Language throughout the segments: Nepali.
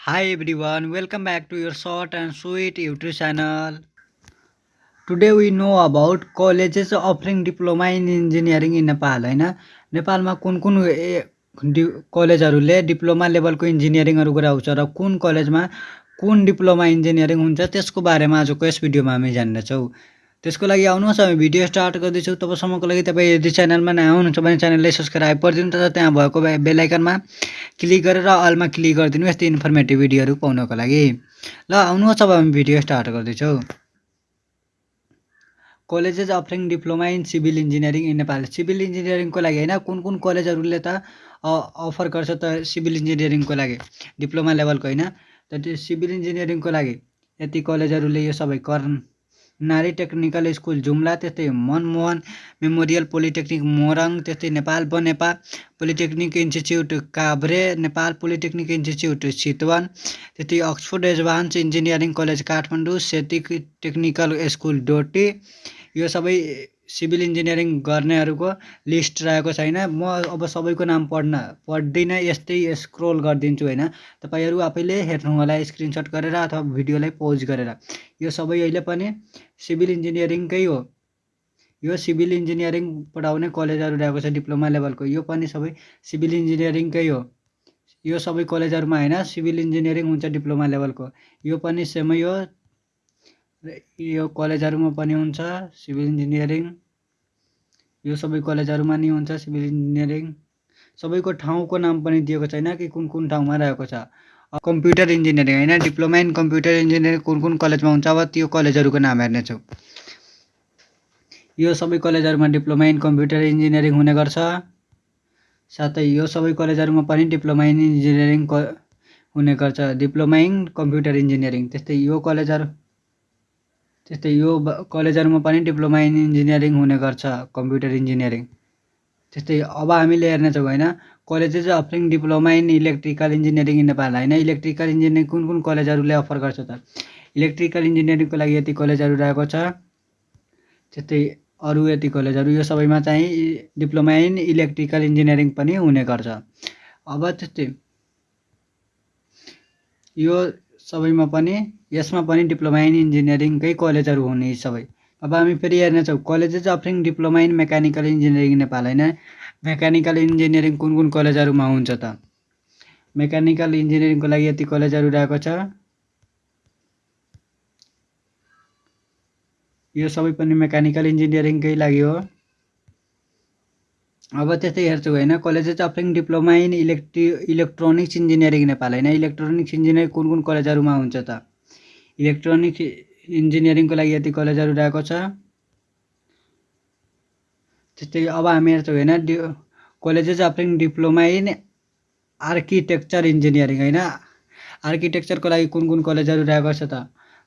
Hi everyone welcome back to your short and sweet YouTube channel today we know about colleges offering diploma in engineering in Nepal होइन नेपालमा कुन कुन कलेजहरूले डिप्लोमा लेभलको इन्जिनियरिङहरू गराउँछ र कुन कलेजमा कुन डिप्लोमा इन्जिनियरिङ हुन्छ त्यसको बारेमा आजको यस भिडियोमा हामी जान्दछौँ त्यसको लागि आउनुहोस् हामी भिडियो स्टार्ट गर्दैछौँ। तबसम्मको लागि तपाईँ यदि च्यानलमा नयाँ हुनुहुन्छ भने च्यानललाई सब्सक्राइब गरिदिनु तथा त्यहाँ भएको बेलायकनमा क्लिक गरेर अलमा क्लिक गरिदिनु यस्तै इन्फर्मेटिभ भिडियोहरू पाउनको लागि। ल आउनुहोस् अब हामी भिडियो स्टार्ट गर्दैछौँ। Colleges offering diploma in civil engineering in Nepal. Civil इन्जिनियरिङको लागि होइन कुन कुन कलेजहरूले त अफर गर्छ त सिभिल इन्जिनियरिङको लागि? डिप्लोमा लेभलको होइन। त त्यो सिभिल इन्जिनियरिङको लागि यति कलेजहरूले यो सबै कर्नाली टेक्निकल स्कुल जुम्ला त्यस्तै मनमोहन मेमोरियल पोलिटेक्निक मोरङ त्यस्तै Nepal Banepa polytechnic institute Kavre Nepal polytechnic institute Chitwan त्यस्तै Oxford advance engineering college Kathmandu सेटिक technical school Doti. यो सबै सिभिल इन्जिनियरिङ गर्नेहरूको लिस्ट रहेको छैन। म अब सबैको नाम पढ्न पढ्दिनँ यस्तै स्क्रोल गरिदिन्छु होइन? तपाईँहरू आफैले हेर्नु होला स्क्रिनसट गरेर अथवा भिडियोलाई पोज गरेर। यो सबै अहिले पनि सिभिल इन्जिनियरिङकै हो। यो सिभिल इन्जिनियरिङ पढाउने कलेजहरू रहेको छ डिप्लोमा लेभलको। यो पनि सबै सिभिल इन्जिनियरिङकै हो। यो सबै कलेजहरूमा होइन? सिभिल इन्जिनियरिङ हुन्छ डिप्लोमा लेभलको। यो पनि सेमै हो। यो कलेजहरूमा पनि हुन्छ सिभिल इन्जिनियरिङ। यो सबै कलेजहरूमा नि हुन्छ सिभिल इन्जिनियरिङ। सबैको ठाउँको नाम पनि दिएको छैन कि कुन कुन ठाउँमा रहेको छ। कम्प्युटर इन्जिनियरिङ होइन डिप्लोमा इन कम्प्युटर इन्जिनियरिङ कुन कुन कलेजमा हुन्छ अब त्यो कलेजहरूको नाम हेर्नेछौँ यो सबै कलेजहरूमा डिप्लोमा इन कम्प्युटर इन्जिनियरिङ हुने गर्छ। साथै यो सबै कलेजहरूमा पनि डिप्लोमा इन इन्जिनियरिङ हुने गर्छ। डिप्लोमा इन कम्प्युटर इन्जिनियरिङ त्यस्तै यो कलेजहरू त्यस्तै यो कलेजहरूमा पनि डिप्लोमा इन इन्जिनियरिङ हुने गर्छ कम्प्युटर इन्जिनियरिङ। त्यस्तै अब हामीले हेर्नेछौँ होइन colleges offering diploma in electrical engineering in Nepal होइन। इलेक्ट्रिकल इन्जिनियरिङ कुन कुन कलेजहरूले अफर गर्छ त? इलेक्ट्रिकल इन्जिनियरिङको लागि यति कलेजहरू रहेको छ त्यस्तै अरू यति कलेजहरू यो सबैमा चाहिँ डिप्लोमा इन इलेक्ट्रिकल इन्जिनियरिङ पनि हुने गर्छ। अब त्यस्तै यो सबैमा पनि यसमा पनि डिप्लोमा इन इन्जिनियरिङकै कलेजहरू हुने सबै। अब हामी फेरि हेर्नेछौँ colleges offering diploma in mechanical engineering Nepal होइन? मेकानिकल इन्जिनियरिङ कुन कुन कलेजहरूमा हुन्छ त? मेकानिकल इन्जिनियरिङको लागि यति कलेजहरू रहेको छ। यो सबै पनि मेकानिकल इन्जिनियरिङकै लागि हो। अब त्यस्तै हेर्छौँ होइन colleges offering diploma in electri electronics engineering Nepal होइन। इलेक्ट्रोनिक्स इन्जिनियरिङ कुन कुन कलेजहरूमा हुन्छ त? इलेक्ट्रोनिक्स इन्जिनियरिङको लागि यति कलेजहरू रहेको छ। त्यस्तै अब हामी हेर्छौँ होइन the colleges offering diploma in architecture engineering होइन। आर्किटेक्चरको लागि कुन कुन कलेजहरू रहेको छ त?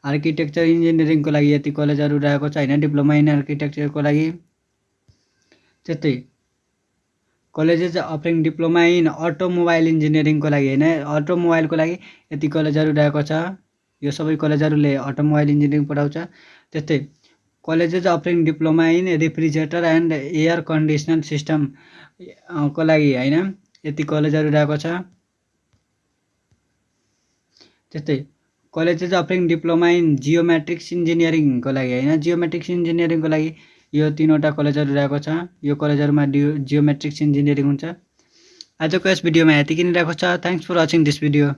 आर्किटेक्चर इन्जिनियरिङको लागि यति कलेजहरू रहेको छ होइन डिप्लोमा इन आर्किटेक्चरको लागि। त्यस्तै colleges offering diploma in automobile इन्जिनियरिङको लागि होइन। अटोमोबाइलको लागि यति कलेजहरू रहेको छ। यो सबै कलेजहरूले अटोमोबाइल इन्जिनियरिङ पढाउँछ। त्यस्तै colleges offering diploma in refrigerator and air conditioner system को लागि होइन? यति कलेजहरू रहेको छ। त्यस्तै colleges offering diploma in geometrics इन्जिनियरिङको लागि होइन। जियोमेट्रिक्स इन्जिनियरिङको लागि यो तिनवटा कलेजहरू रहेको छ। यो कलेजहरूमा डियो जियोमेट्रिक्स इन्जिनियरिङ हुन्छ। आजको यस भिडियोमा यति नै रहेको छ। Thanks for watching this video